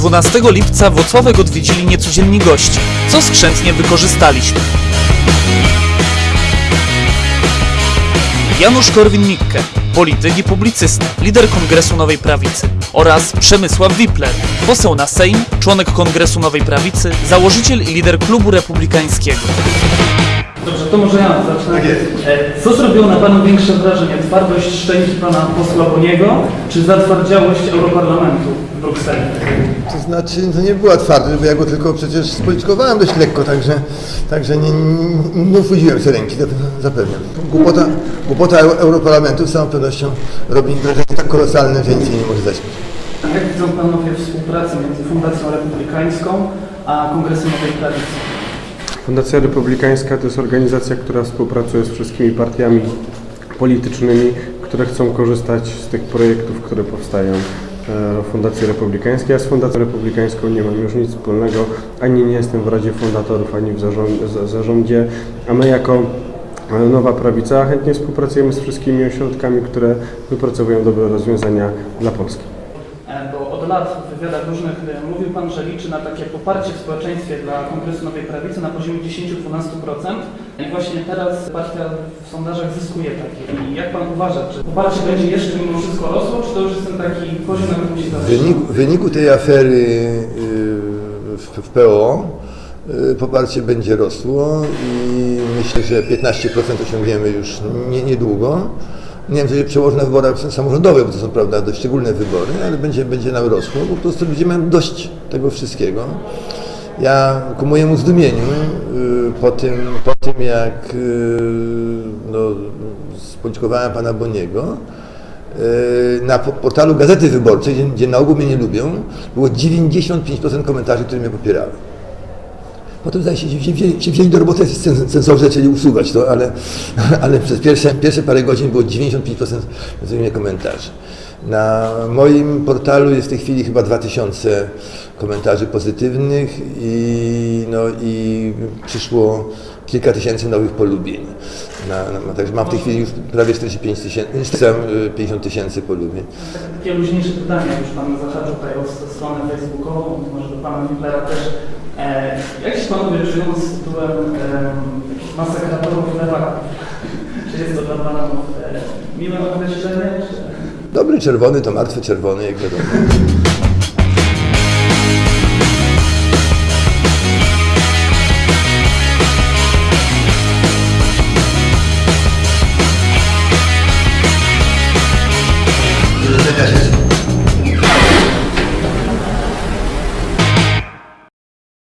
12 lipca Włocławek odwiedzili niecodzienni gości, co skrzętnie wykorzystaliśmy. Janusz Korwin-Mikke, polityk i publicysta, lider Kongresu Nowej Prawicy oraz Przemysław Wipler, poseł na Sejm, członek Kongresu Nowej Prawicy, założyciel i lider klubu republikańskiego. Dobrze, to może ja zacznę. Tak jest. E, Co zrobiło na Panu większe wrażenie? Twardość szczęki Pana posła Boniego, czy zatwardziałość Europarlamentu w Brukseli? To znaczy, to nie była twardość, bo ja go tylko przecież spoliczkowałem dość lekko, także, także nie, nie, nie ufudziłem sobie ręki, zap- zapewniam. Głupota, głupota Eu- Europarlamentu z całą pewnością robi wrażenie tak kolosalne, że nic nie może zaśmiać. A jak widzą Panowie współpracę między Fundacją Republikańską a Kongresem Nowej Prawicy? Fundacja Republikańska to jest organizacja, która współpracuje z wszystkimi partiami politycznymi, które chcą korzystać z tych projektów, które powstają e, Fundacji Republikańskiej. Ja z Fundacją Republikańską nie mam już nic wspólnego, ani nie jestem w Radzie Fundatorów, ani w zarząd- za- zarządzie, a my jako e, Nowa Prawica chętnie współpracujemy z wszystkimi ośrodkami, które wypracowują dobre rozwiązania dla Polski. Od lat w wywiadach różnych e, mówił Pan, że liczy na takie poparcie w społeczeństwie dla Kongresu Nowej Prawicy na poziomie 10-12%. I właśnie teraz partia w sondażach zyskuje takie. I jak Pan uważa, czy poparcie będzie jeszcze mimo wszystko rosło, czy to już jest ten taki poziom, na którym się zatrzymać? w wyniku tej afery y, w, PO y, poparcie będzie rosło i myślę, że 15% osiągniemy już nie, niedługo. Nie wiem, czy przełoży na wyborach samorządowe, bo to są prawda dość szczególne wybory, ale będzie, będzie nam rosło, bo po prostu ludzie mają dość tego wszystkiego. Ja ku mojemu zdumieniu y, po tym, po tym jak y, no, pana Boniego, y, na po- portalu Gazety Wyborczej, gdzie, gdzie na ogół mnie nie lubią, było 95% komentarzy, które mnie popierały. Potem zdaje się, się wzięli, się wzięli do roboty cen- cenzorzy, zaczęli usuwać to, ale, ale przez pierwsze, pierwsze parę godzin było 95% mnie komentarzy. Na moim portalu jest w tej chwili chyba 2000 komentarzy pozytywnych i, no, i przyszło kilka tysięcy nowych polubień. Na, na, także mam w tej chwili już prawie 45 tysięcy, 50 tysięcy polubień. Takie luźniejsze pytania, już Pan zahaczył tutaj o stronę facebookową, może do Pana Wiplera też. E, jak się Panowie czują z tytułem e, masakratorów i lewaków? Czy jest to dla Panów e, miłe określenie? Czy... Dobry czerwony to martwy czerwony, jak wiadomo.